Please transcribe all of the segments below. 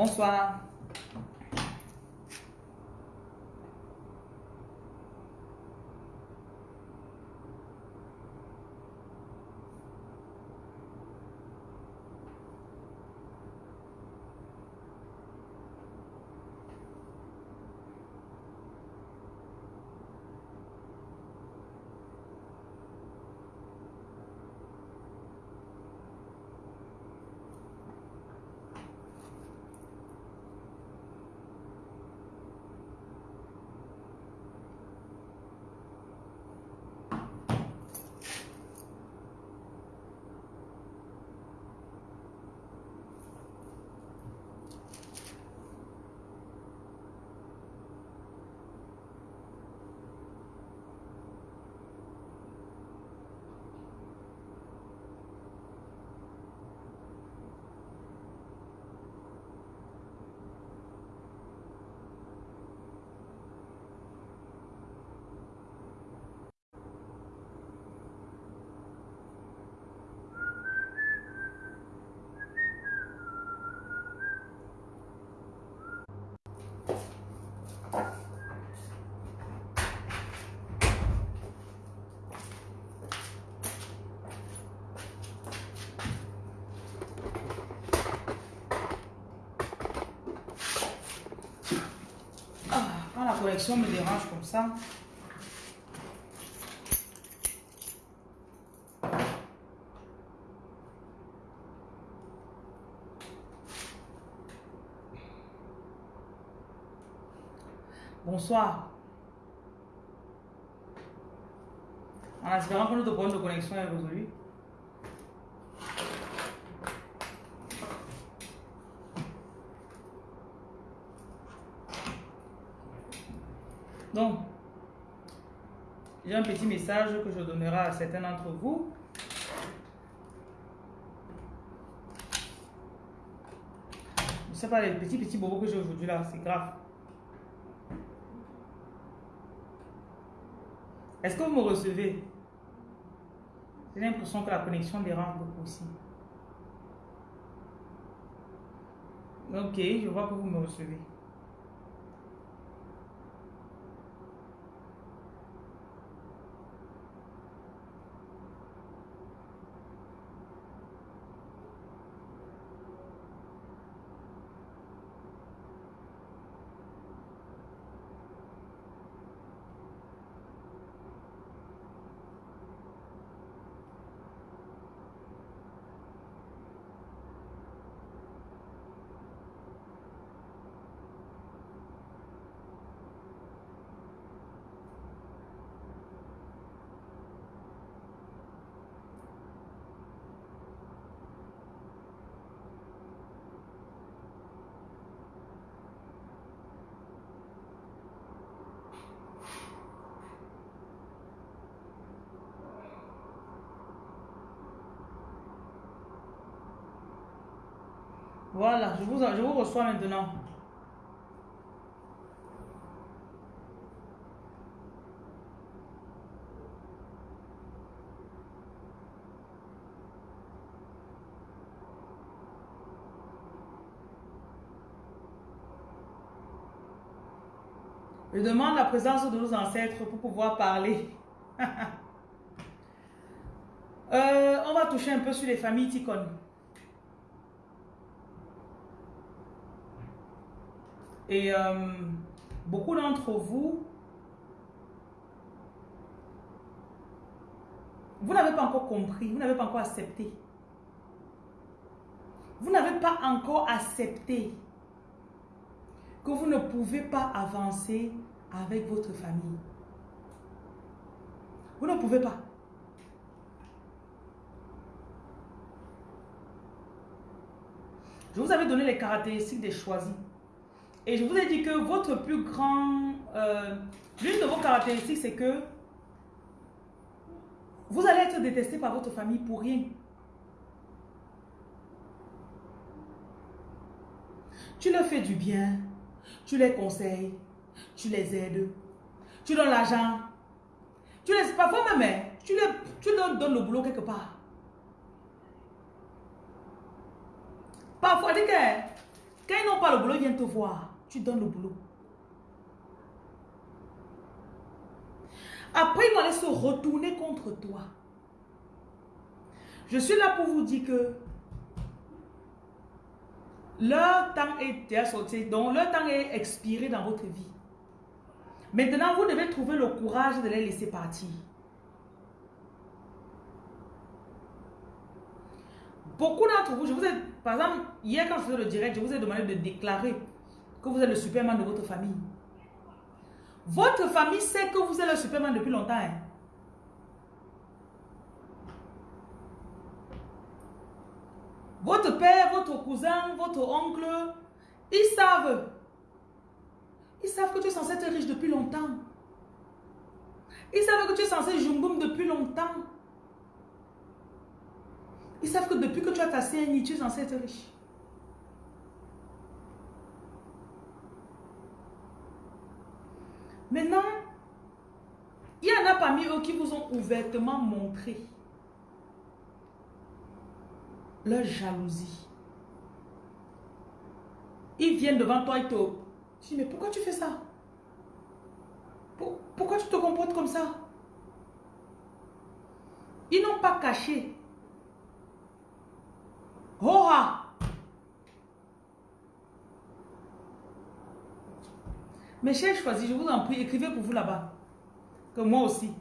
Bonsoir. Ah, connexion me dérange comme ça. Bonsoir. En espérant que notre problème de connexion est résolu. Donc, j'ai un petit message que je donnerai à certains d'entre vous. Je ne sais pas, les petits petits bobos que j'ai aujourd'hui là, c'est grave. Est-ce que vous me recevez? J'ai l'impression que la connexion dérange beaucoup aussi. Ok, je vois que vous me recevez. Voilà, je je vous reçois maintenant. Je demande la présence de nos ancêtres pour pouvoir parler. Euh, on va toucher un peu sur les familles Ticon. Et euh, beaucoup d'entre vous, vous n'avez pas encore compris, vous n'avez pas encore accepté. Vous n'avez pas encore accepté que vous ne pouvez pas avancer avec votre famille. Vous ne pouvez pas. Je vous avais donné les caractéristiques des choisis. Et je vous ai dit que votre plus grand... Euh, L'une de vos caractéristiques, c'est que vous allez être détesté par votre famille pour rien. Tu leur fais du bien, tu les conseilles, tu les aides, tu donnes l'argent, tu les... Parfois même, hein, tu, tu leur donnes le boulot quelque part. Parfois, dis que Quand ils n'ont pas le boulot, ils viennent te voir. Tu donnes le boulot. Après, ils vont aller se retourner contre toi. Je suis là pour vous dire que leur temps est sorti, donc leur temps est expiré dans votre vie. Maintenant, vous devez trouver le courage de les laisser partir. Beaucoup d'entre vous, je vous ai, par exemple, hier quand je le direct, je vous ai demandé de déclarer que vous êtes le superman de votre famille. Votre famille sait que vous êtes le superman depuis longtemps. Hein. Votre père, votre cousin, votre oncle, ils savent. Ils savent que tu es censé être riche depuis longtemps. Ils savent que tu es censé jumboum depuis longtemps. Ils savent que depuis que tu as ta CNI, tu es censé être riche. Maintenant, il y en a parmi eux qui vous ont ouvertement montré leur jalousie. Ils viennent devant toi et te dis, mais pourquoi tu fais ça? Pourquoi tu te comportes comme ça? Ils n'ont pas caché. Oh Mes chers choisis, je vous en prie, écrivez pour vous là-bas. Que moi aussi.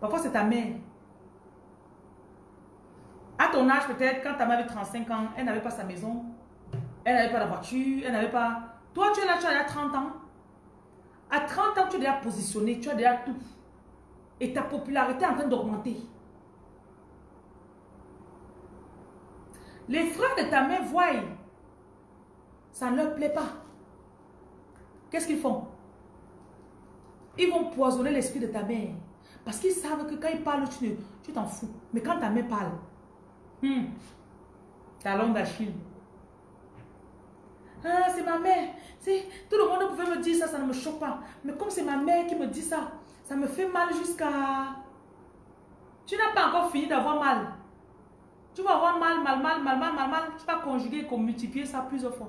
Parfois, c'est ta mère. À ton âge, peut-être, quand ta mère avait 35 ans, elle n'avait pas sa maison. Elle n'avait pas la voiture. Elle n'avait pas... Toi, tu es là, tu as déjà 30 ans. À 30 ans, tu es déjà positionné. Tu as déjà tout. Et ta popularité est en train d'augmenter. Les frères de ta mère voient. Ça ne leur plaît pas. Qu'est-ce qu'ils font? Ils vont poisonner l'esprit de ta mère. Parce qu'ils savent que quand ils parlent, tu t'en fous. Mais quand ta mère parle, hmm, talon d'Achille. Ah, c'est ma mère. Tout le monde pouvait me dire ça, ça ne me choque pas. Mais comme c'est ma mère qui me dit ça, ça me fait mal jusqu'à... Tu n'as pas encore fini d'avoir mal. Tu vas avoir mal, mal, mal, mal, mal, mal, mal. Tu vas conjuguer et multiplier ça plusieurs fois.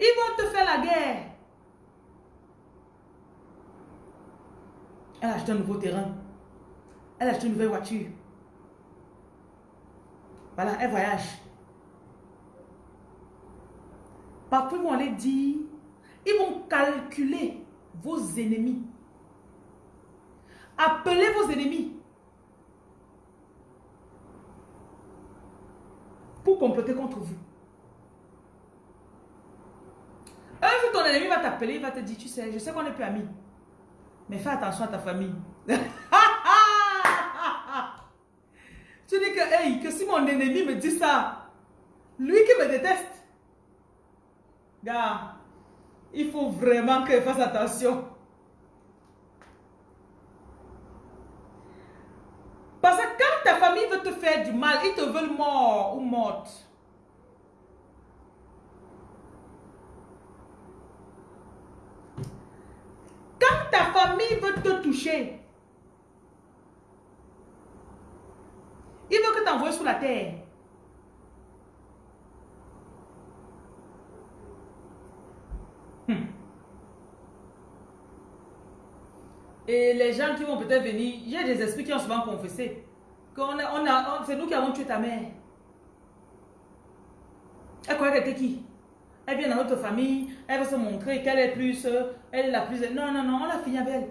Ils vont te faire la guerre. Elle a acheté un nouveau terrain. Elle a acheté une nouvelle voiture. Voilà, elle voyage. Parfois, ils vont aller dire, ils vont calculer vos ennemis. Appelez vos ennemis. Pour comploter contre vous. Un jour, ton ennemi va t'appeler, il va te dire, tu sais, je sais qu'on n'est plus amis. Mais fais attention à ta famille. tu dis que, hey, que si mon ennemi me dit ça, lui qui me déteste, gars, il faut vraiment qu'il fasse attention. Parce que quand ta famille veut te faire du mal, ils te veulent mort ou morte. Quand ta famille veut te toucher, il veut que tu envoies sur la terre. Hmm. Et les gens qui vont peut-être venir, a des esprits qui ont souvent confessé qu'on on a, c'est nous qui avons tué ta mère. Elle croyait était qui? Elle vient dans notre famille, elle va se montrer qu'elle est plus, elle est la plus... Non, non, non, on a fini avec elle.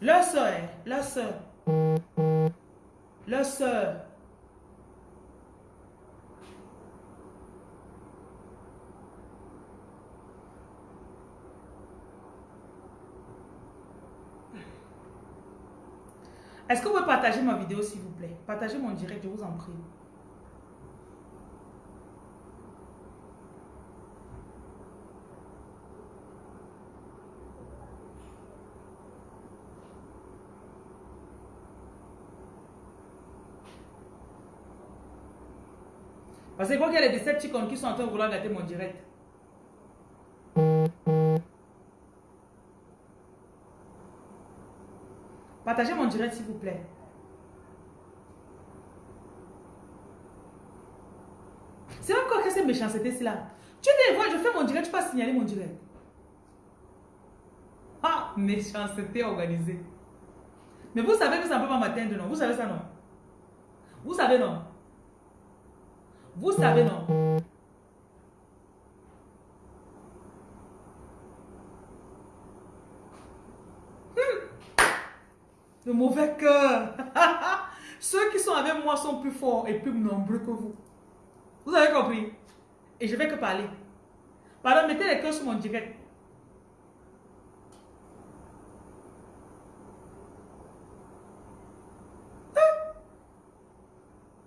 Leur soeur, leur soeur. Leur soeur. Est-ce que vous pouvez partager ma vidéo s'il vous plaît? Partagez mon direct, je vous en prie. Parce que quoi qu'il y a des Decepticons qui sont en train de vouloir gâter mon direct. Partagez mon direct, s'il vous plaît. C'est même quoi que cette méchanceté-là Tu dis, je fais mon direct, tu peux signaler mon direct. Ah, méchanceté organisée. Mais vous savez que ça ne peut pas m'atteindre, non? Vous savez ça, non? Vous savez, non? Vous savez, non Le mauvais cœur. Ceux qui sont avec moi sont plus forts et plus nombreux que vous. Vous avez compris? Et je vais que parler. Pardon, mettez les cœurs sur mon direct.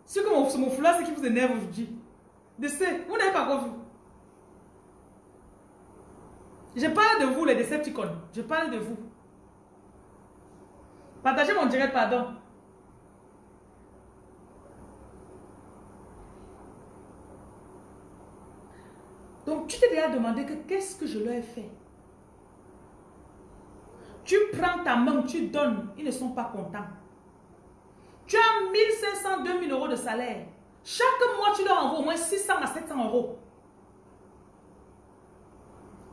Ce que mon, mon foulard, c'est qui vous énerve aujourd'hui. De vous n'avez pas compris. Je parle de vous, les Decepticons. Je parle de vous. Partagez mon direct, pardon. Donc, tu t'es déjà demandé que qu'est-ce que je leur ai fait? Tu prends ta main, tu donnes, ils ne sont pas contents. Tu as 1500, 2000 euros de salaire. Chaque mois, tu leur envoies au moins 600 à 700 euros.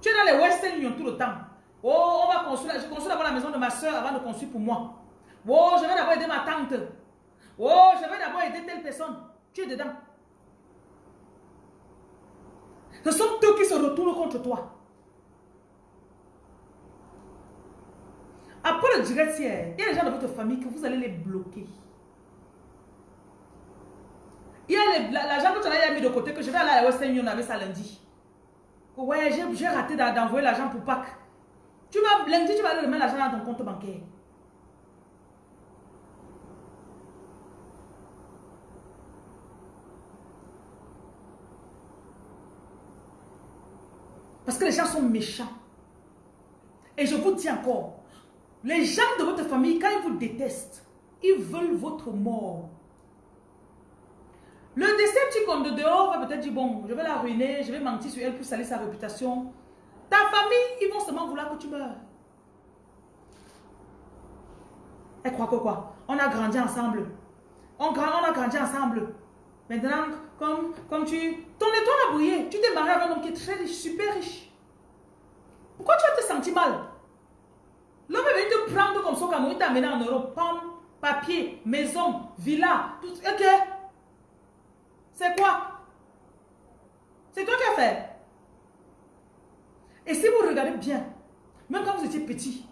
Tu es dans les Western Union tout le temps. Oh, on va construire, je construis d'abord la maison de ma soeur avant de construire pour moi. Oh, je vais d'abord aider ma tante. Oh, je vais d'abord aider telle personne. Tu es dedans. Ce sont eux qui se retournent contre toi. Après le direct il y a les gens de votre famille que vous allez les bloquer. Il y a l'argent que tu as mis de côté, que je vais aller à la Western Union avec ça lundi. Ouais, j'ai raté d'envoyer l'argent pour Pâques. Tu vas, lundi, tu vas aller remettre l'argent dans ton compte bancaire. Parce que les gens sont méchants. Et je vous dis encore, les gens de votre famille, quand ils vous détestent, ils veulent votre mort. Le décepticon de dehors va peut-être dire, bon, je vais la ruiner, je vais mentir sur elle pour salir sa réputation. Ta famille, ils vont seulement vouloir que tu meurs. Elle croit que quoi? On a grandi ensemble. On, on a grandi ensemble. Maintenant, comme, comme tu... Ton étoile a brillé. Tu t'es marié avec un homme qui est très riche, super riche. Pourquoi tu vas te sentir mal? L'homme est venu te prendre comme son camion, il t'a amené en Europe. Pomme, papier, maison, villa, tout. Ok. C'est quoi? C'est toi qui as fait? Et si vous regardez bien, même quand vous étiez petit,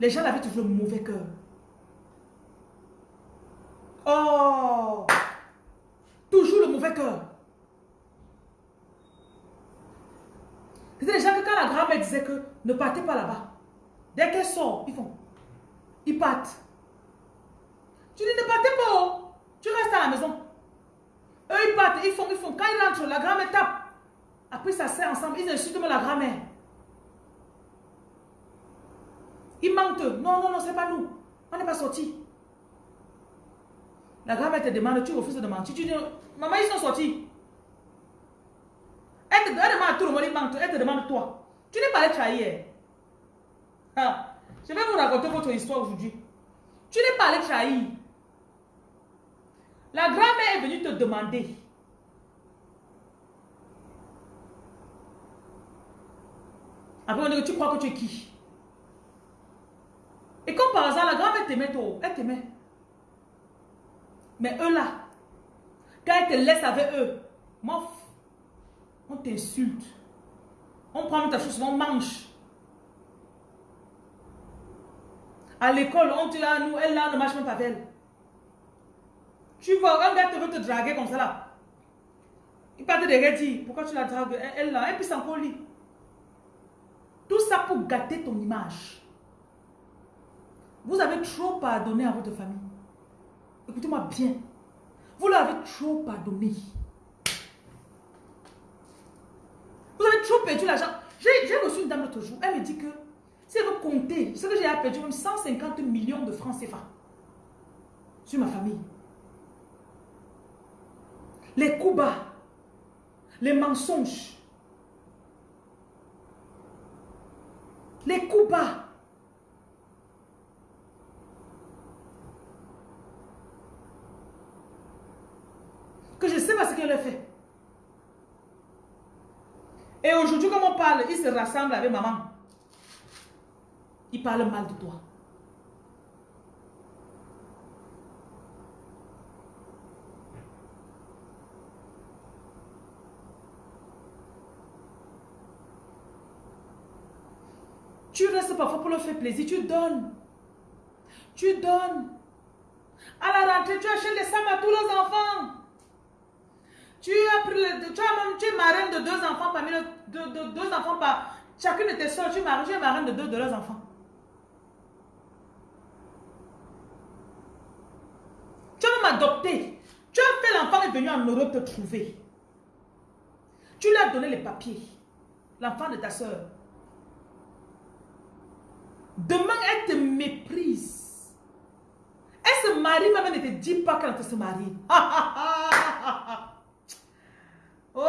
les gens avaient toujours le mauvais cœur. Oh Toujours le mauvais cœur. C'était des gens que quand la grand-mère disait que ne partez pas là-bas, dès qu'elle sort, ils font. Ils partent. Tu dis ne partez pas, oh. tu restes à la maison. Eux, ils partent, ils font, ils font. Quand ils rentrent, la grand-mère tape. Après, ça sert ensemble. Ils insultent même la grand-mère. Ils mentent. Non, non, non, c'est pas nous. On n'est pas sortis. La grand-mère te demande, tu refuses de mentir. Tu dis, maman, ils sont sortis. Elle, te, demande à tout le monde, il mentent. Elle te demande toi. Tu n'es pas allé trahir. Ah, je vais vous raconter votre histoire aujourd'hui. Tu n'es pas allé trahir. La grand-mère est venue te demander. Après, on dit tu crois que tu es qui? Et comme par hasard, la grand-mère t'aimait. Elle t'aimait. Mais eux là, quand elle te laisse avec eux, on t'insulte. On prend ta chose, on mange. À l'école, on te dit, à nous, elle là ne marche même pas avec elle. Tu vois, un gars te veut te draguer comme ça là. Il part te dire, pourquoi tu la dragues? Elle là, et puis c'est encore lit. Tout ça pour gâter ton image. Vous avez trop pardonné à votre famille. Écoutez-moi bien. Vous leur avez trop pardonné. Vous avez trop perdu l'argent. J'ai reçu une dame l'autre jour. Elle me dit que si elle veut compter, ce que j'ai perdu même 150 millions de francs CFA sur ma famille les coups bas, les mensonges, les coups bas. Que je ne sais pas ce qu'elle a fait. Et aujourd'hui, comme on parle, ils se rassemblent avec maman. Ils parlent mal de toi. Parfois pour leur faire plaisir, tu donnes. Tu donnes. À la rentrée, tu achètes les sacs à tous les enfants. Tu as pris tu, as même, tu es marraine de deux enfants parmi les deux, enfants par chacune de tes soeurs, tu es, marraine, tu es marraine de deux de leurs enfants. Tu as même adopté. Tu as fait l'enfant est venu en Europe te trouver. Tu lui as donné les papiers. L'enfant de ta soeur. Demain, elle te méprise. Elle se marie, même elle ne te dit pas qu'elle se marie. oh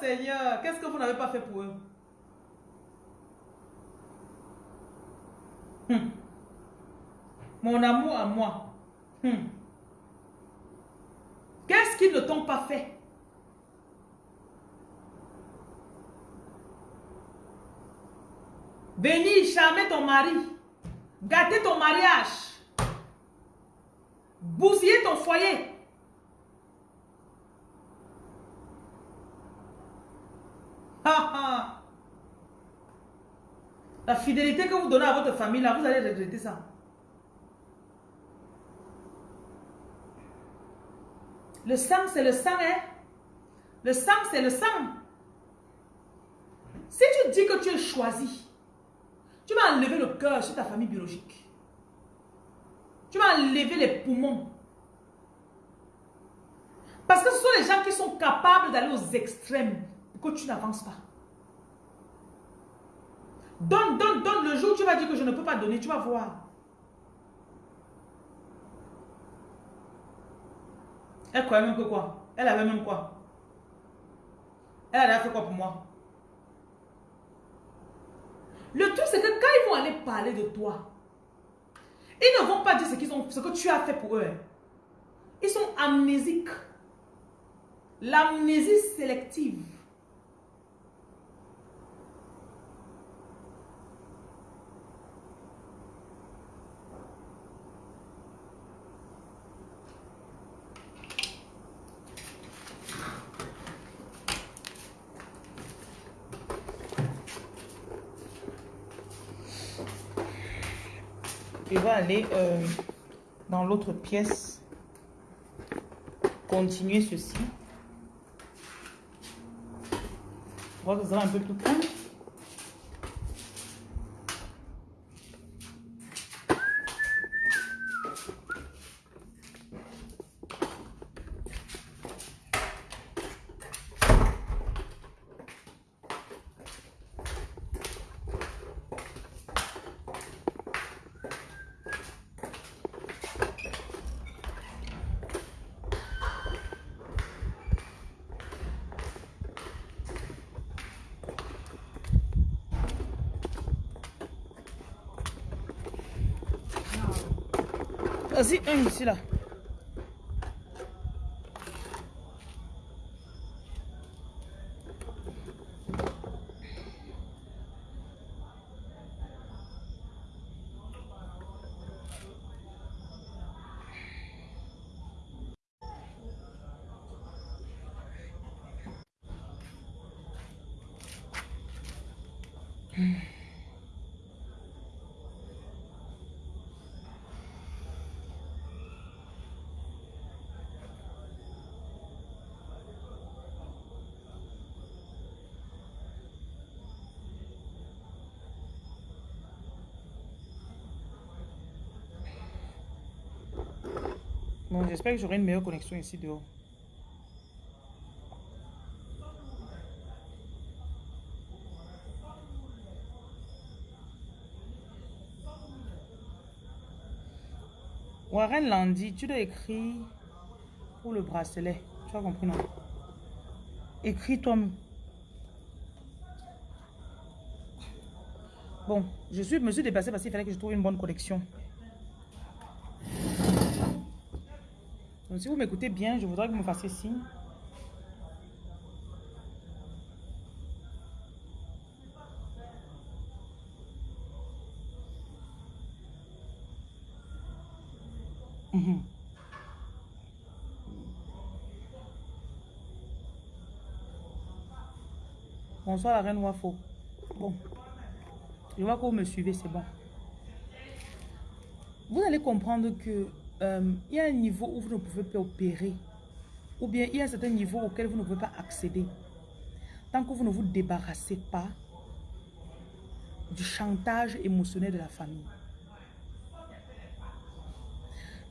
Seigneur, qu'est-ce que vous n'avez pas fait pour eux? Hum. Mon amour à moi. Hum. Qu'est-ce qu'ils ne t'ont pas fait? Venir charmer ton mari. Gâter ton mariage. Bousiller ton foyer. La fidélité que vous donnez à votre famille, là, vous allez regretter ça. Le sang, c'est le sang, hein? Le sang, c'est le sang. Si tu dis que tu es choisi, tu vas enlever le cœur sur ta famille biologique. Tu vas enlever les poumons. Parce que ce sont les gens qui sont capables d'aller aux extrêmes pour que tu n'avances pas. Donne, donne, donne. Le jour où tu vas dire que je ne peux pas donner, tu vas voir. Elle croyait même que quoi? Elle avait même quoi? Elle avait fait quoi pour moi? Le truc, c'est que quand ils vont aller parler de toi, ils ne vont pas dire ce, ont, ce que tu as fait pour eux. Ils sont amnésiques. L'amnésie sélective. va aller euh, dans l'autre pièce, continuer ceci. On va vous un peu plus court. Vas-y, un ici là. Bon, j'espère que j'aurai une meilleure connexion ici dehors. Warren Landy, tu dois écrire pour le bracelet. Tu as compris, non? Écris-toi. Bon, je suis, me suis dépassé parce qu'il fallait que je trouve une bonne Donc si vous m'écoutez bien, je voudrais que vous me fassiez signe. Mhm. Bonsoir la reine Wafo. Bon. Je vois que vous me suivez, c'est bon. Vous allez comprendre que euh, il y a un niveau où vous ne pouvez pas opérer. Ou bien il y a un certain niveau auquel vous ne pouvez pas accéder. Tant que vous ne vous débarrassez pas du chantage émotionnel de la famille.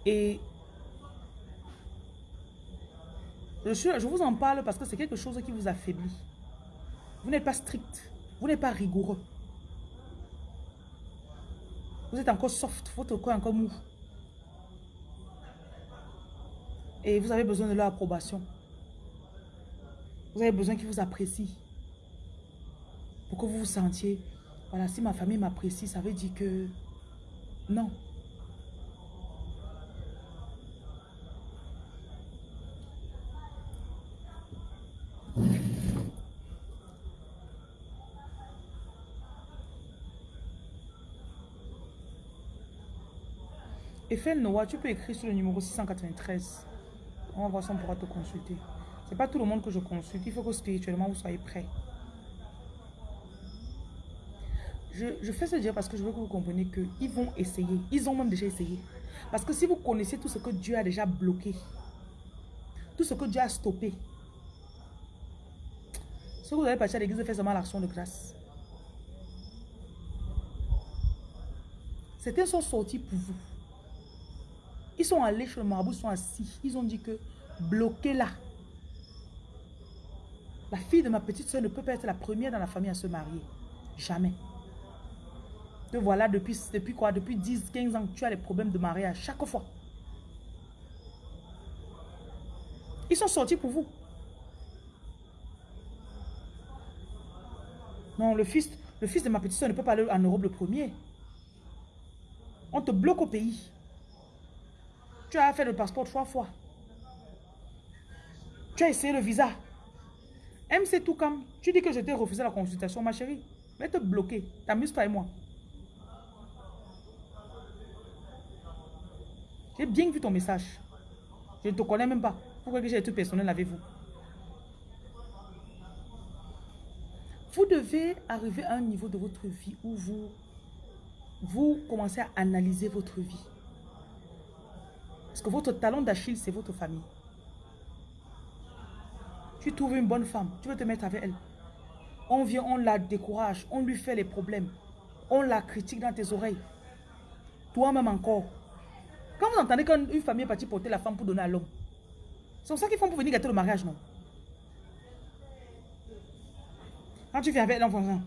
Et je, je vous en parle parce que c'est quelque chose qui vous affaiblit. Vous n'êtes pas strict. Vous n'êtes pas rigoureux. Vous êtes encore soft. Votre corps est encore mou. Et vous avez besoin de leur approbation. Vous avez besoin qu'ils vous apprécient. Pour que vous vous sentiez, voilà, si ma famille m'apprécie, ça veut dire que non. Eiffel Noah, tu peux écrire sur le numéro 693. On va voir si on pourra te consulter. C'est pas tout le monde que je consulte. Il faut que spirituellement vous soyez prêt. Je, je, fais ce dire parce que je veux que vous compreniez qu'ils vont essayer. Ils ont même déjà essayé. Parce que si vous connaissez tout ce que Dieu a déjà bloqué, tout ce que Dieu a stoppé, ce que vous allez partir à l'église, faire seulement l'action de grâce. Certains sont sortis pour vous. Ils sont allés chez le marabout, ils sont assis. Ils ont dit que bloquez-la. La fille de ma petite soeur ne peut pas être la première dans la famille à se marier. Jamais. Te voilà depuis, depuis quoi? Depuis 10, 15 ans, tu as les problèmes de mariage chaque fois. Ils sont sortis pour vous. Non, le fils, le fils de ma petite soeur ne peut pas aller en Europe le premier. On te bloque au pays. Tu as fait le passeport trois fois. Tu as essayé le visa. MC tout comme. Tu dis que je t'ai refusé la consultation, ma chérie. Mais te bloquer. T'amuses pas et moi. J'ai bien vu ton message. Je ne te connais même pas. Pourquoi que j'ai tout personnel avec vous? Vous devez arriver à un niveau de votre vie où vous, vous commencez à analyser votre vie. Parce que votre talent d'Achille, c'est votre famille. Tu trouves une bonne femme, tu veux te mettre avec elle. On vient, on la décourage, on lui fait les problèmes. On la critique dans tes oreilles. Toi-même encore. Quand vous entendez qu'une famille est partie porter la femme pour donner à l'homme, c'est ça qu'ils font pour venir gâter le mariage, non? Quand tu viens avec l'enfant,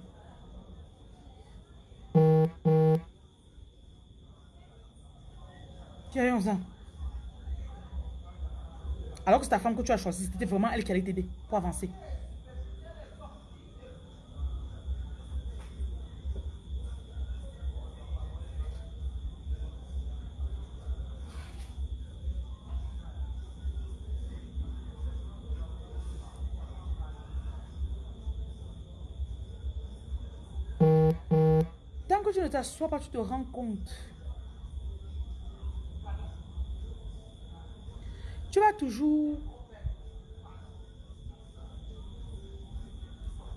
tu as 11 ans. Alors que c'est ta femme que tu as choisie, c'était vraiment elle qui allait t'aider pour avancer. Tant que tu ne t'assois pas, tu te rends compte tu vas toujours...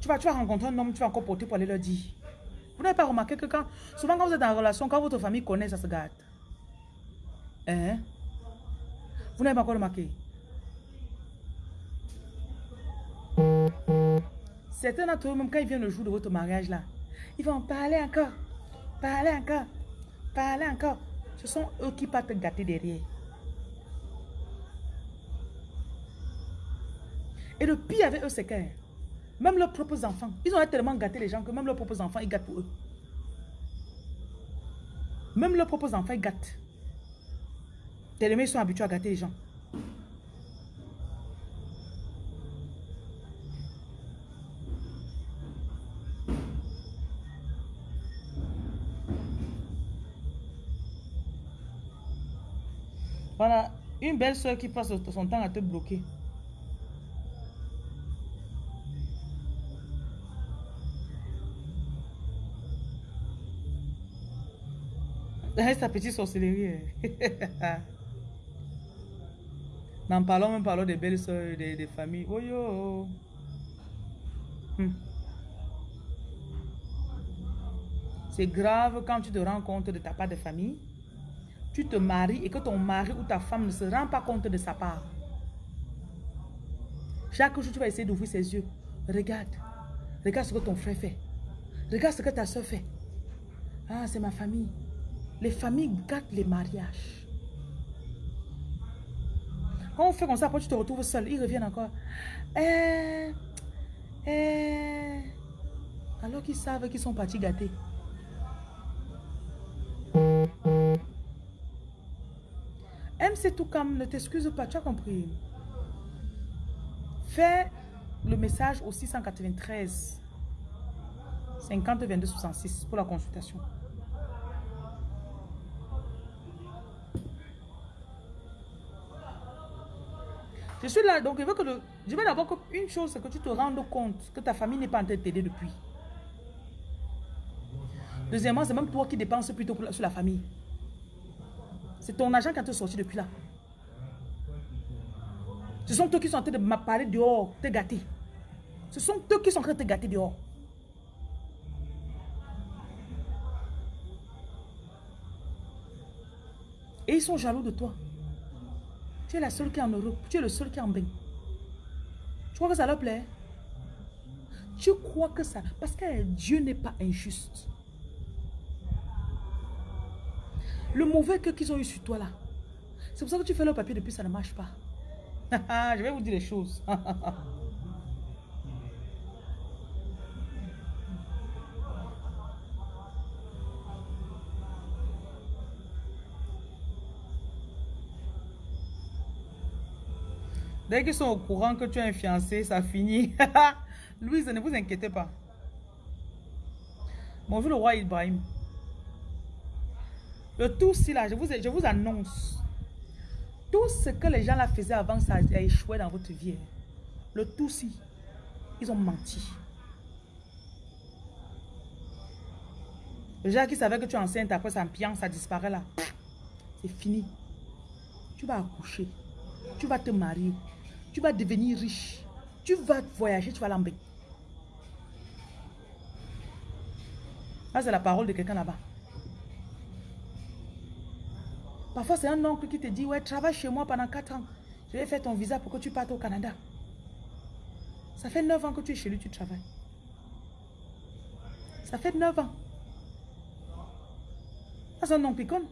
Tu vas, tu vas rencontrer un homme, tu vas encore porter pour aller leur dire. Vous n'avez pas remarqué que quand... Souvent quand vous êtes en relation, quand votre famille connaît, ça se gâte. Hein? Vous n'avez pas encore remarqué? Certains d'entre eux, même quand ils viennent le jour de votre mariage là, ils vont parler encore, parler encore, parler encore. Ce sont eux qui partent gâter derrière. Et le pire avec eux, c'est que même leurs propres enfants, ils ont tellement gâté les gens que même leurs propres enfants, ils gâtent pour eux. Même leurs propres enfants, ils gâtent. Tellement ils sont habitués à gâter les gens. Voilà, une belle soeur qui passe son temps à te bloquer. Sa petite sorcellerie. N'en parlons même parlons des belles soeurs, des, des familles. Oh yo. Hmm. C'est grave quand tu te rends compte de ta part de famille. Tu te maries et que ton mari ou ta femme ne se rend pas compte de sa part. Chaque jour, tu vas essayer d'ouvrir ses yeux. Regarde. Regarde ce que ton frère fait. Regarde ce que ta soeur fait. Ah, c'est ma famille. Les familles gâtent les mariages. Quand on fait comme ça, après tu te retrouves seul. Ils reviennent encore. Eh, eh. Alors qu'ils savent qu'ils sont partis gâtés. MC comme ne t'excuse pas, tu as compris. Fais le message au 693 50 22 66 pour la consultation. Je suis là, donc je veux que le, je veux d'abord qu'une chose, c'est que tu te rendes compte que ta famille n'est pas en train de t'aider depuis. Deuxièmement, c'est même toi qui dépenses plutôt sur la famille. C'est ton argent qui a te sorti depuis là. Ce sont eux qui sont en train de me parler dehors, te gâter. Ce sont eux qui sont en train de te gâter dehors. Et ils sont jaloux de toi. Tu es la seule qui est en Europe. Tu es le seul qui est en bain. Tu crois que ça leur plaît? Tu crois que ça... Parce que Dieu n'est pas injuste. Le mauvais cœur qu'ils ont eu sur toi là. C'est pour ça que tu fais le papier depuis ça ne marche pas. Je vais vous dire les choses. Dès qu'ils sont au courant que tu es un fiancé, ça finit. Louise, ne vous inquiétez pas. Bonjour le roi Ibrahim. Le tout si là, je vous, je vous annonce. Tout ce que les gens là faisaient avant, ça a échoué dans votre vie. Le tout si. Ils ont menti. Les gens qui savaient que tu es enceinte, après ça empire, ça disparaît là. C'est fini. Tu vas accoucher. Tu vas te marier. Tu vas devenir riche. Tu vas voyager, tu vas l'embêter. Ça, c'est la parole de quelqu'un là-bas. Parfois, c'est un oncle qui te dit, ouais, travaille chez moi pendant 4 ans. Je vais faire ton visa pour que tu partes au Canada. Ça fait 9 ans que tu es chez lui, tu travailles. Ça fait 9 ans. C'est un oncle icône.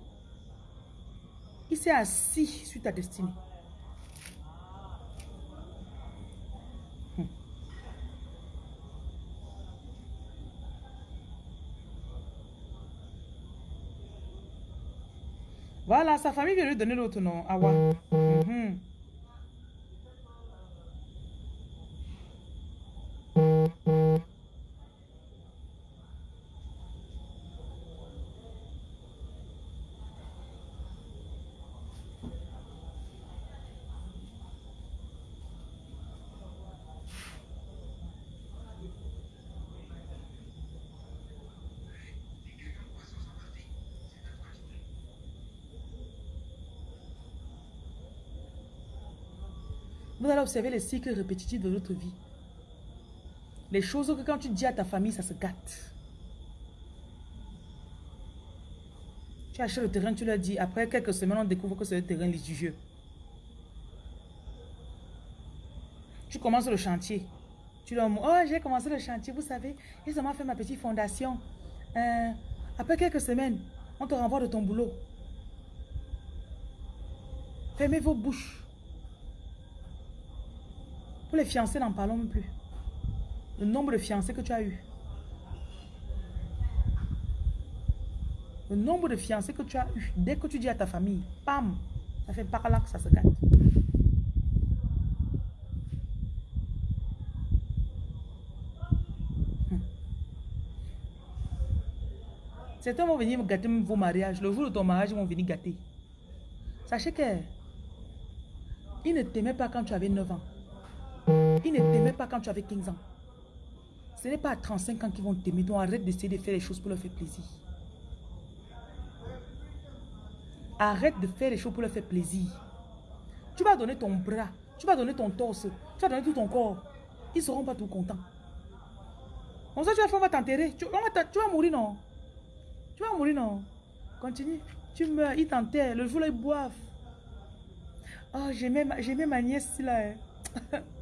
Il s'est assis sur ta destinée. Voilà, sa famille vient lui donner l'autre nom. Awa. Mm -hmm. Vous allez observer les cycles répétitifs de votre vie. Les choses que quand tu dis à ta famille, ça se gâte. Tu achètes le terrain, tu leur dis. Après quelques semaines, on découvre que c'est le terrain litigieux. Tu commences le chantier. Tu leur dis, oh, j'ai commencé le chantier, vous savez, j'ai seulement fait ma petite fondation. Euh, après quelques semaines, on te renvoie de ton boulot. Fermez vos bouches. Les fiancés, n'en parlons plus. Le nombre de fiancés que tu as eu. Le nombre de fiancés que tu as eu. Dès que tu dis à ta famille, pam, ça fait par là que ça se gâte. Hmm. Certains vont venir gâter vos mariages. Le jour de ton mariage, ils vont venir gâter. Sachez que ne t'aimaient pas quand tu avais 9 ans. Ils ne t'aimaient pas quand tu avais 15 ans. Ce n'est pas à 35 ans qu'ils vont t'aimer. Donc arrête d'essayer de faire les choses pour leur faire plaisir. Arrête de faire les choses pour leur faire plaisir. Tu vas donner ton bras, tu vas donner ton torse, tu vas donner tout ton corps. Ils ne seront pas tout contents. Comme ça, tu vas, on va t'enterrer. Tu, vas mourir, non? Tu vas mourir, non? Continue. Tu meurs, ils t'enterrent. Le jour là, ils boivent. Oh, j'aimais ma, ma nièce là. Hein.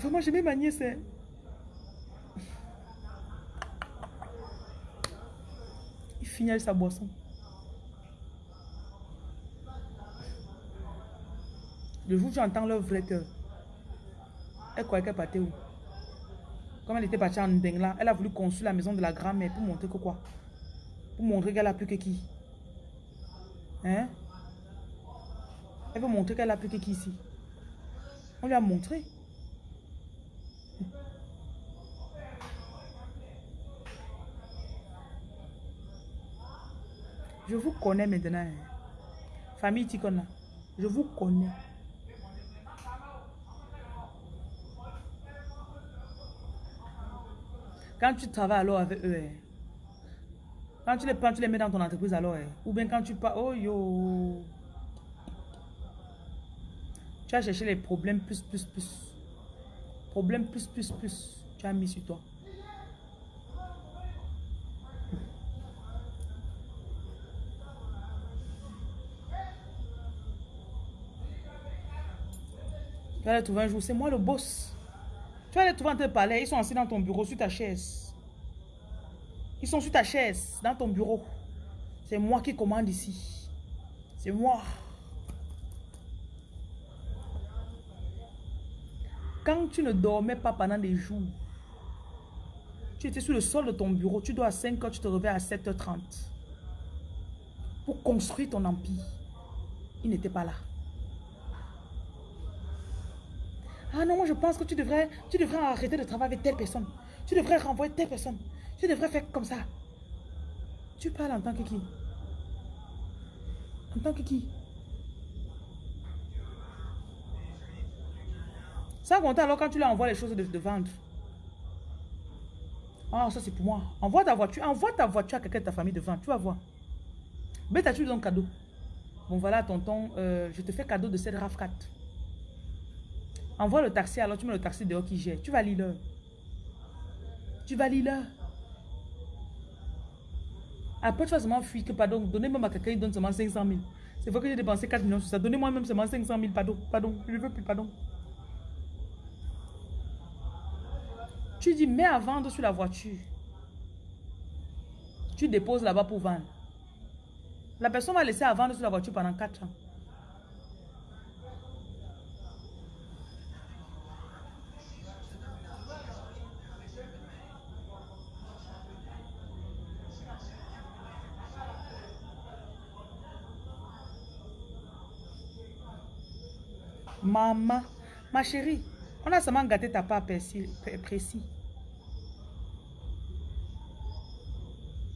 Vraiment, j'aimais ma nièce. Hein. Il finit avec sa boisson. Le jour où j'entends leur vrai cœur, elle croyait qu'elle partait où? Comme elle était partie en Ndengla, elle a voulu construire la maison de la grand-mère pour montrer que quoi? Pour montrer qu'elle a plus que qui? Hein? Elle veut montrer qu'elle a plus que qui ici On lui a montré. Je vous connais maintenant. Hein. Famille Tikona, je vous connais. Quand tu travailles alors avec eux, hein. quand tu les prends, tu les mets dans ton entreprise alors, hein. ou bien quand tu pars, oh yo, tu as cherché les problèmes plus, plus, plus. Problèmes plus, plus, plus. Tu as mis sur toi. Vas aller trouver un jour, c'est moi le boss. Tu vas aller trouver un palais, ils sont assis dans ton bureau, sur ta chaise. Ils sont sur ta chaise, dans ton bureau. C'est moi qui commande ici. C'est moi. Quand tu ne dormais pas pendant des jours, tu étais sur le sol de ton bureau, tu dois à 5 h tu te réveilles à 7h30. Pour construire ton empire. Il n'était pas là. Ah non, moi je pense que tu devrais, tu devrais arrêter de travailler avec telle personne. Tu devrais renvoyer telle personne. Tu devrais faire comme ça. Tu parles en tant que qui? En tant que qui? Ça compte alors quand tu leur envoies les choses de, vendre. Ah, ça c'est pour moi. Envoie ta voiture. Envoie ta voiture à quelqu'un de ta famille de vendre. Tu vas voir. Mais tu donnes cadeau. Bon voilà, tonton, euh, je te fais cadeau de cette RAV4. Envoie le taxi, alors tu mets le taxi dehors qui gère. Tu vas lire Tu vas lire Après, tu vas seulement fuir que, pardon, donnez-moi à quelqu'un, il donne seulement 500 000. C'est vrai que j'ai dépensé 4 millions sur ça. Donnez-moi même seulement 500 000, pardon, pardon, je ne veux plus, pardon. Tu dis, mets à vendre sur la voiture. Tu déposes là-bas pour vendre. La personne va laisser à vendre sur la voiture pendant 4 ans. Maman, ma chérie, on a seulement gâté ta part précis.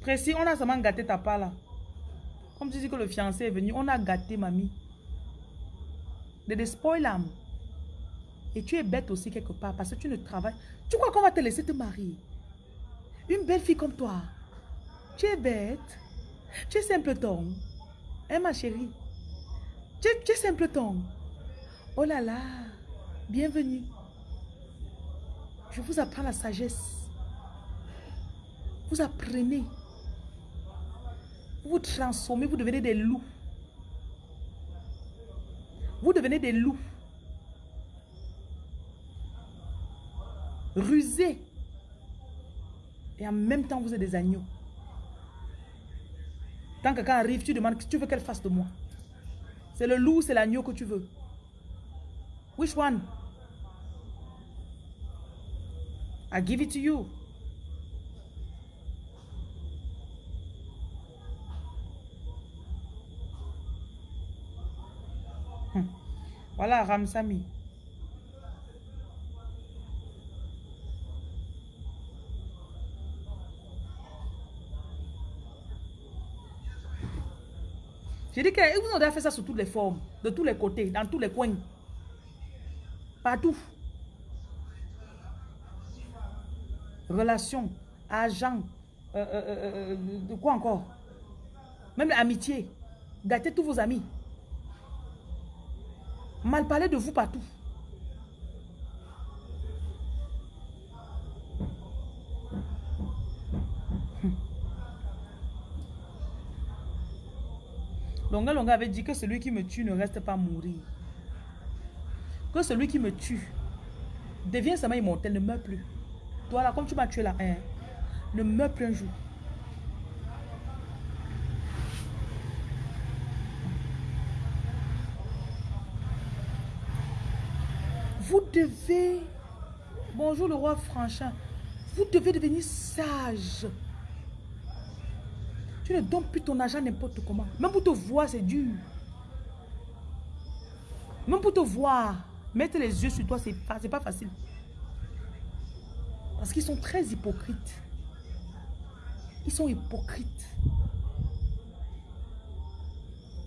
Précis, on a seulement gâté ta part là. Comme tu dis que le fiancé est venu, on a gâté mamie. De des spoilers. Et tu es bête aussi quelque part parce que tu ne travailles. Tu crois qu'on va te laisser te marier? Une belle fille comme toi. Tu es bête. Tu es simpleton. Hein ma chérie? Tu, tu es simpleton. Oh là là, bienvenue. Je vous apprends la sagesse. Vous apprenez. Vous transformez, vous devenez des loups. Vous devenez des loups. Rusés. Et en même temps, vous êtes des agneaux. Quand quelqu'un arrive, tu demandes, tu veux qu'elle fasse de moi. C'est le loup, c'est l'agneau que tu veux. Which one? I give it to you. Hmm. Voilà, Ramsami. J'ai dit que vous avez fait ça sous toutes les formes, de tous les côtés, dans tous les coins. Partout. Relation, argent, euh, euh, euh, de quoi encore? Même l'amitié. Gâter tous vos amis. Mal parler de vous partout. Longa Longa avait dit que celui qui me tue ne reste pas mourir. Que celui qui me tue devient seulement immortel, ne meurt plus. Toi là, comme tu m'as tué là, hein, ne meurs plus un jour. Vous devez... Bonjour le roi Franchin. Vous devez devenir sage. Tu ne donnes plus ton argent n'importe comment. Même pour te voir, c'est dur. Même pour te voir, mettre les yeux sur toi, c'est pas, pas facile. Parce qu'ils sont très hypocrites. Ils sont hypocrites.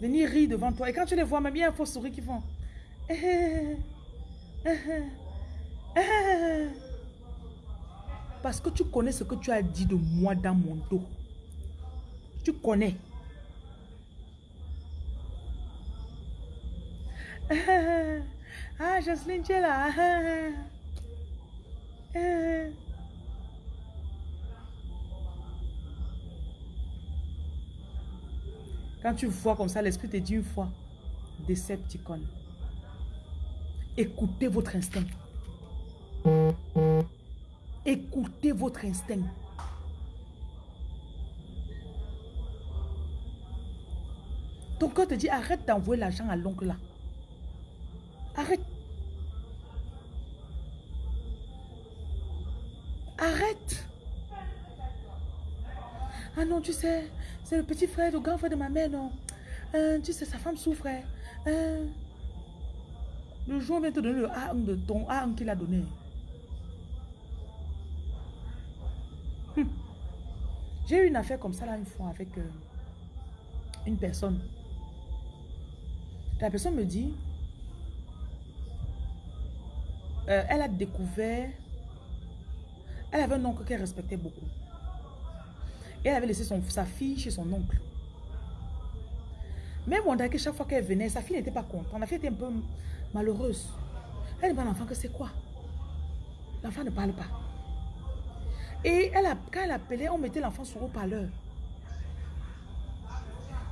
Venir rire devant toi. Et quand tu les vois, même il faut sourire qu'ils font. Parce que tu connais ce que tu as dit de moi dans mon dos. Tu connais. Ah, Jocelyne, tu es là. Quand tu vois comme ça, l'esprit te dit une fois, Decepticon. Écoutez votre instinct. Écoutez votre instinct. Ton cœur te dit, arrête d'envoyer l'argent à l'oncle là. Arrête. Arrête. Ah non, tu sais, c'est le petit frère, le grand frère de ma mère, non. Euh, tu sais, sa femme souffre. Euh, le jour vient te donner le A1 de ton A1 qu'il a donné. Hum. J'ai eu une affaire comme ça là une fois avec euh, une personne. La personne me dit, euh, elle a découvert, elle avait un oncle qu'elle respectait beaucoup. Et elle avait laissé son, sa fille chez son oncle. Même on que chaque fois qu'elle venait, sa fille n'était pas contente. La fille était un peu malheureuse. Elle dit à l'enfant que c'est quoi? L'enfant ne parle pas. Et elle a, quand elle appelait, on mettait l'enfant sur haut-parleur.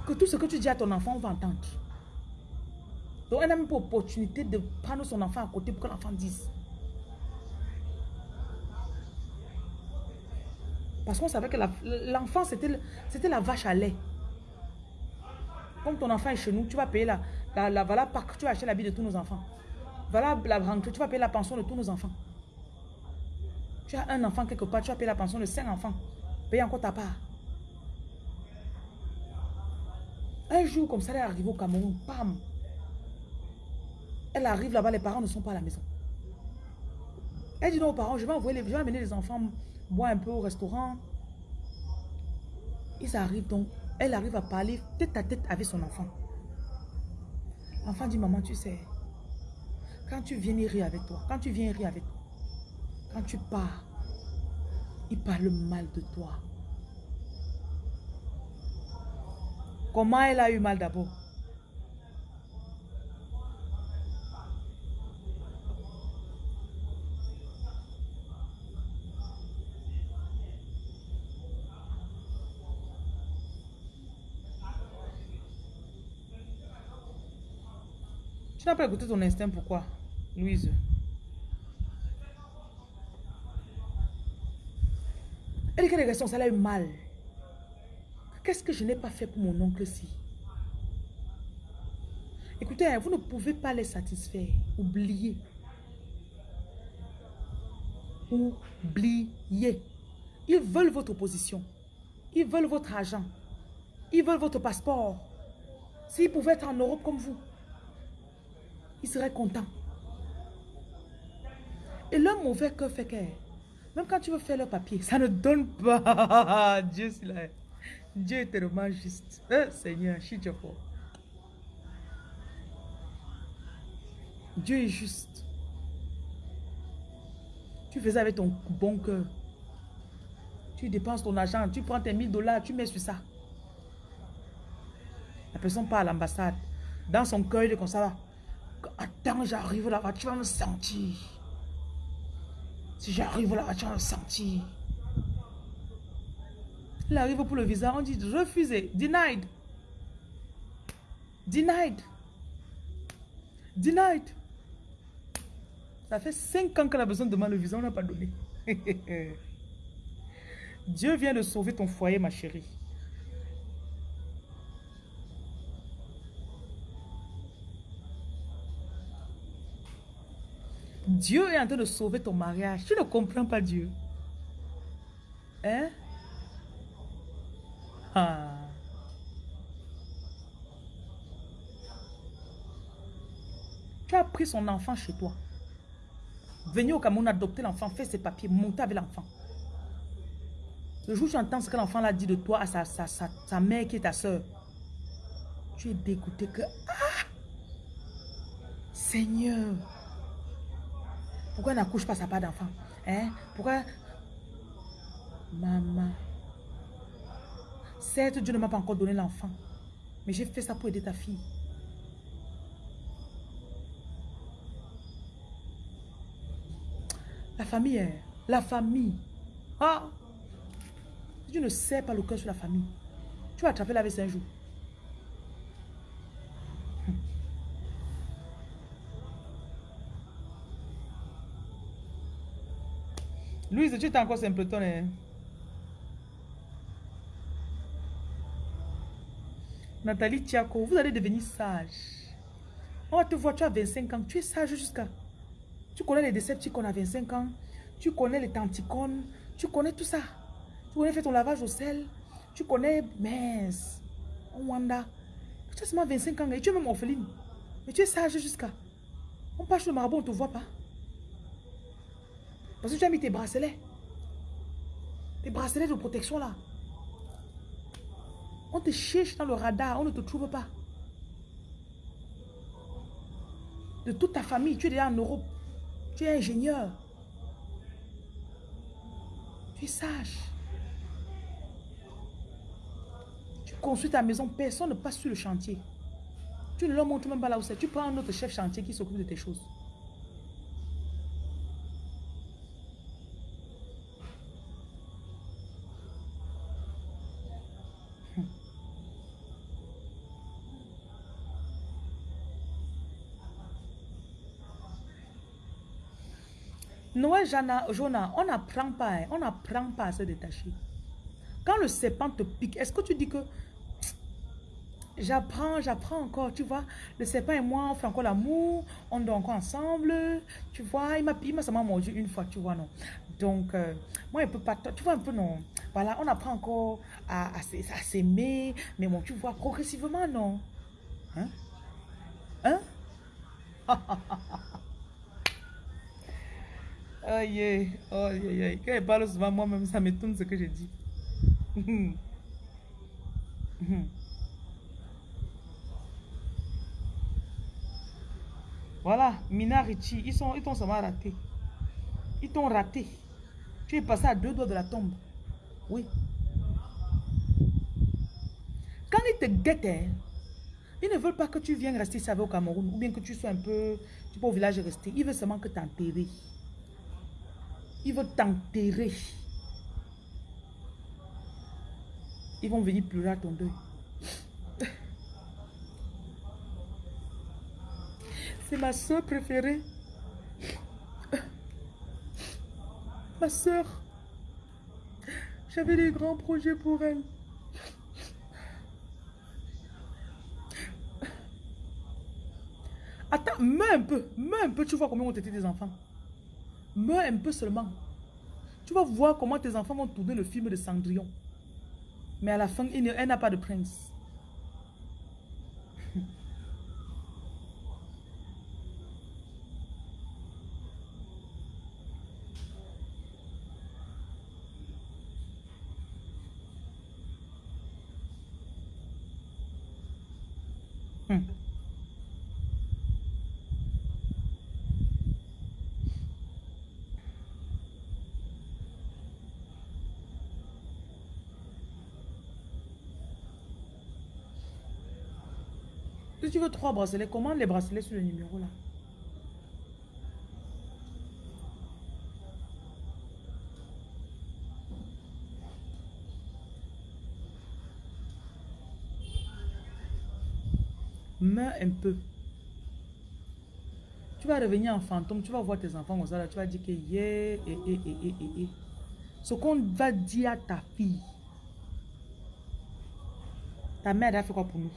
Que tout ce que tu dis à ton enfant, on va entendre. Donc, elle n'a même pas l'opportunité de prendre son enfant à côté pour que l'enfant dise. Parce qu'on savait que l'enfant, c'était la vache à lait. Comme ton enfant est chez nous, tu vas payer la, la, la voilà, tu vas acheter l'habit de tous nos enfants. Voilà la rentrée, tu vas payer la pension de tous nos enfants. Tu as un enfant quelque part, tu vas payer la pension de cinq enfants. Paye encore ta part. Un jour, comme ça, elle est arrivée au Cameroun, pam, elle arrive là-bas, les parents ne sont pas à la maison. Elle dit non aux parents, je vais, je vais amener les enfants boire un peu au restaurant. Ils arrivent donc, elle arrive à parler tête à tête avec son enfant. L'enfant dit, maman, tu sais, quand tu viens rire avec toi, quand tu viens rire avec toi, quand tu pars, il parle mal de toi. Comment elle a eu mal d'abord? Tu n'as pas écouté ton instinct, pourquoi, Louise? Elle dit que les questions, ça l'a eu mal. Qu'est-ce que je n'ai pas fait pour mon oncle-ci Écoutez, hein, vous ne pouvez pas les satisfaire. Oubliez. Oubliez. Ils veulent votre position. Ils veulent votre argent. Ils veulent votre passeport. S'ils pouvaient être en Europe comme vous, il serait content. Et le mauvais cœur fait que, même quand tu veux faire le papier, ça ne donne pas. Dieu, est là. Dieu est tellement juste. Eh, Seigneur. Dieu est juste. Tu fais ça avec ton bon cœur. Tu dépenses ton argent, tu prends tes 1000 dollars, tu mets sur ça. La personne part à l'ambassade. Dans son cœur, il est comme ça. Attends, j'arrive là-bas, tu vas me sentir. Si j'arrive là-bas, tu vas me sentir. Il arrive pour le visa, on dit refusé, denied. Denied. Denied. Ça fait cinq ans qu'elle a besoin de demander le visa, on n'a pas donné. Dieu vient de sauver ton foyer, ma chérie. Dieu est en train de sauver ton mariage. Tu ne comprends pas Dieu. Hein? Ah. Tu as pris son enfant chez toi. Venez au Cameroun adopter l'enfant, faire ses papiers, monter avec l'enfant. Le jour où tu entends ce que l'enfant a dit de toi à sa, sa, sa, mère qui est ta soeur, tu es dégoûté que... Ah! Seigneur! Pourquoi elle n'accouche pas sa part d'enfant? Hein? Pourquoi... Maman... Certes, Dieu ne m'a pas encore donné l'enfant. Mais j'ai fait ça pour aider ta fille. La famille, hein? la famille. Ah! tu ne sais pas le cœur sur la famille, tu vas attraper la veste un jour. Louise, tu es encore simpleton. Hein? Nathalie Tiako, vous allez devenir sage. On va te voir, tu as 25 ans, tu es sage jusqu'à... Tu connais les décepticons à 25 ans, tu connais les tanticones, tu connais tout ça. Tu connais faire ton lavage au sel, tu connais mince, Wanda. Tu as seulement 25 ans et tu es même orpheline. Mais tu es sage jusqu'à... On passe le marabout, on ne te voit pas. Parce que tu as mis tes bracelets. Tes bracelets de protection là. On te cherche dans le radar, on ne te trouve pas. De toute ta famille, tu es déjà en Europe. Tu es ingénieur. Tu es sage. Tu construis ta maison, personne ne passe sur le chantier. Tu ne leur montres même pas là où c'est. Tu prends un autre chef chantier qui s'occupe de tes choses. Noël, Jonah, on n'apprend pas, hein. on pas à se détacher. Quand le serpent te pique, est-ce que tu dis que j'apprends, j'apprends encore, tu vois, le serpent et moi, on fait encore l'amour, on dort encore ensemble, tu vois, il m'a seulement mordu une fois, tu vois, non? Donc, euh, moi, il peut pas, tu vois un peu, non? Voilà, on apprend encore à, à, s'aimer, mais bon, tu vois, progressivement, non? Hein? Hein? Aïe, aïe, aïe, aïe. Quand elle parle souvent, moi-même, ça m'étonne ce que je dis. voilà, Mina Richie, ils sont, ils t'ont seulement raté. Ils t'ont raté. Tu es passé à deux doigts de la tombe. Oui. Quand ils te guettent, hein, ils ne veulent pas que tu viennes rester ici au Cameroun ou bien que tu sois un peu, tu peux au village rester. Ils veulent seulement que tu enterres. Ils vont t'enterrer. Ils vont venir pleurer à ton deuil. C'est ma soeur préférée. Ma soeur. J'avais des grands projets pour elle. Attends, meurs un peu, meurs un peu, tu vois combien ont été tes enfants? Meurs un peu seulement. Tu vas voir comment tes enfants vont tourner le film de Cendrillon. Mais à la fin, elle n'a pas de prince. Tu veux trois bracelets, commande les bracelets sur le numéro là. Meurs un peu. Tu vas revenir en fantôme, tu vas voir tes enfants comme ça, là, tu vas dire que yeah, et, et, et, et. Ce qu'on va dire à ta fille. Ta mère, a fait quoi pour nous?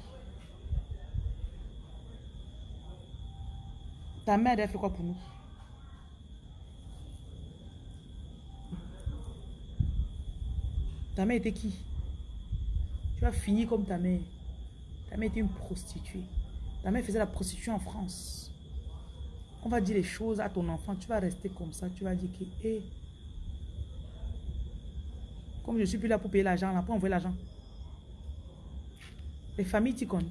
Ta mère, elle fait quoi pour nous? Ta mère était qui? Tu vas finir comme ta mère. Ta mère était une prostituée. Ta mère faisait la prostitution en France. On va dire les choses à ton enfant. Tu vas rester comme ça. Tu vas dire que, hé, comme je suis plus là pour payer l'argent, là, pour envoyer l'argent. Les familles, tu connais.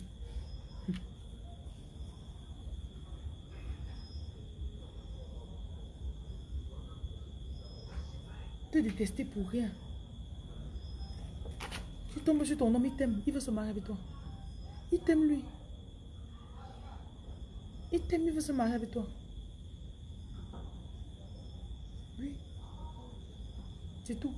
Te détester pour rien. Tu tombes sur ton homme, il t'aime. Il veut se marier avec toi. Il t'aime lui. Il t'aime, il veut se marier avec toi. Oui. C'est tout.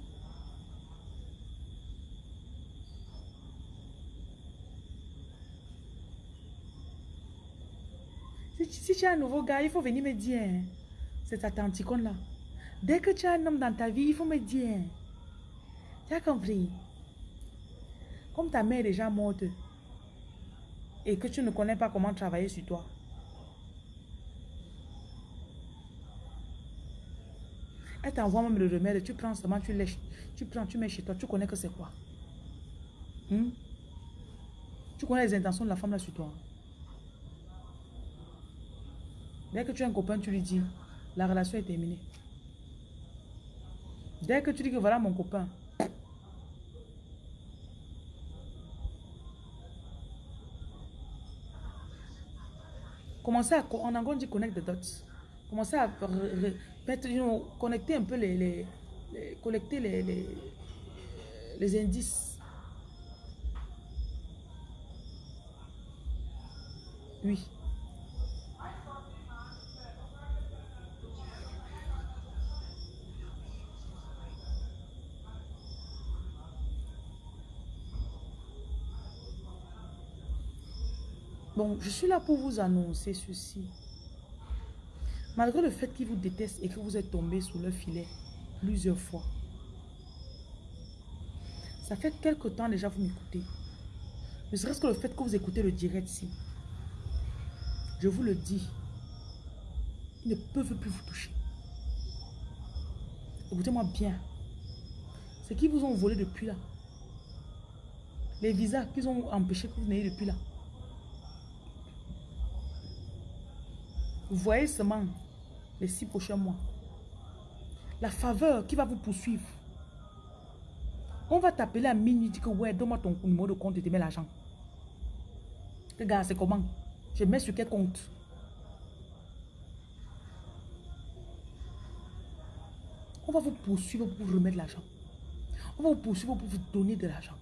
Si, tu as un nouveau gars, il faut venir me dire. Hein. Ta tante là. Dès que tu as un homme dans ta vie, il faut me dire. Hein. Tu as compris? Comme ta mère est déjà morte et que tu ne connais pas comment travailler sur toi. Elle t'envoie même le remède, tu prends seulement, tu lèches, tu prends, tu mets chez toi, tu connais que c'est quoi? Hmm? Tu connais les intentions de la femme là sur toi. Dès que tu as un copain, tu lui dis, la relation est terminée. Dès que tu dis que voilà mon copain, Commencez à, en anglais on dit connect the dots. Commencez à mettre, connecter un peu les, collecter les, les indices. Oui. Bon, je suis là pour vous annoncer ceci. Malgré le fait qu'ils vous détestent et que vous êtes tombé sous leur filet plusieurs fois. Ça fait quelque temps déjà vous m'écoutez. Ne serait-ce que le fait que vous écoutez le direct ici. Je vous le dis. Ils ne peuvent plus vous toucher. Écoutez-moi bien. Ce qu'ils vous ont volé depuis là. Les visas qu'ils ont empêché que vous n'ayez depuis là. Voyez seulement les six prochains mois. La faveur qui va vous poursuivre. On va t'appeler à minuit, dire que ouais, donne-moi ton numéro de compte et te mets l'argent. Regarde, c'est comment? Je mets sur quel compte? On va vous poursuivre pour vous remettre l'argent. On va vous poursuivre pour vous donner de l'argent.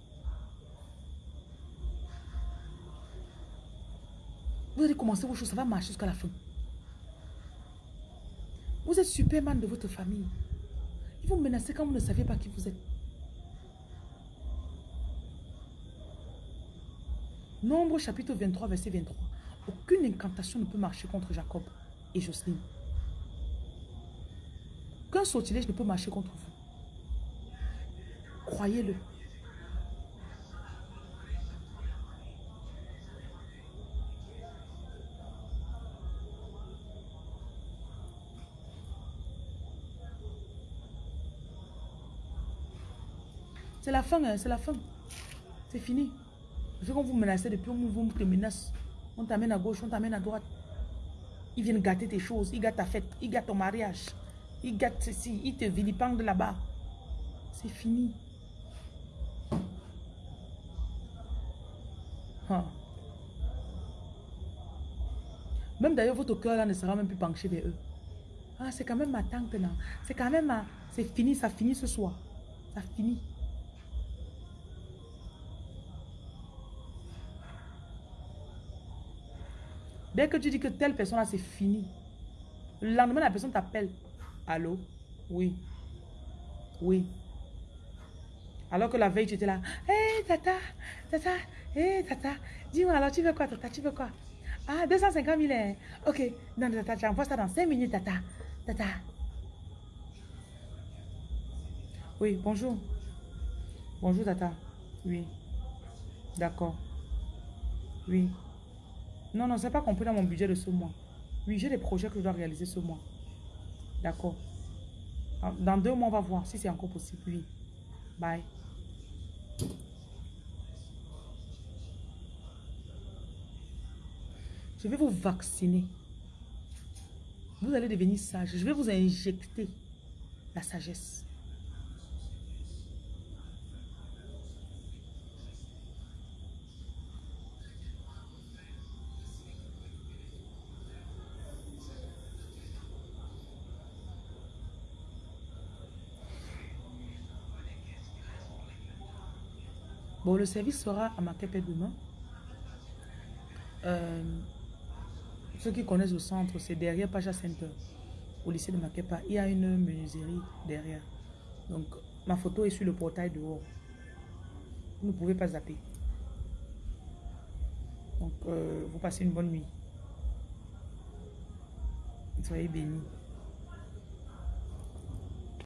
Vous allez commencer vos choses, ça va marcher jusqu'à la fin. Vous êtes Superman de votre famille. Ils vont menacer quand vous ne savez pas qui vous êtes. Nombre chapitre 23, verset 23. Aucune incantation ne peut marcher contre Jacob et Jocelyne. Qu'un sortilège ne peut marcher contre vous. Croyez-le. C'est la fin, hein, c'est la fin. C'est fini. Parce qu'on vous menacez depuis, on vous menace. On t'amène à gauche, on t'amène à droite. Ils viennent gâter tes choses, ils gâtent ta fête, ils gâtent ton mariage. Ils gâtent ceci, ils te vilipendent là-bas. C'est fini. Ah. Même d'ailleurs, votre cœur là ne sera même plus penché vers eux. Ah, c'est quand même ma tante là. C'est quand même ma... C'est fini, ça finit ce soir. Ça finit. Dès que tu dis que telle personne là, c'est fini. Le lendemain, la personne t'appelle. Allô? Oui. Oui. Alors que la veille, tu étais là. Hé, tata, tata, hé, tata. Dis-moi, alors, tu veux quoi, tata? Tu veux quoi? Ah, 250 000. Hein. Ok. Non, tata, tu envoies ça dans 5 minutes, tata. Tata. Oui, bonjour. Bonjour, tata. Oui. D'accord. Oui. Non, non, c'est pas compris dans mon budget de ce mois. Oui, j'ai des projets que je dois réaliser ce mois. D'accord. Dans deux mois, on va voir si c'est encore possible. Oui. Bye. Je vais vous vacciner. Vous allez devenir sage. Je vais vous injecter la sagesse. Le service sera à Makepe demain. Euh, ceux qui connaissent le centre, c'est derrière Paja Center, au lycée de Makepa. Il y a une menuiserie derrière. Donc, ma photo est sur le portail dehors. Vous ne pouvez pas zapper. Donc, euh, vous passez une bonne nuit. Soyez bénis.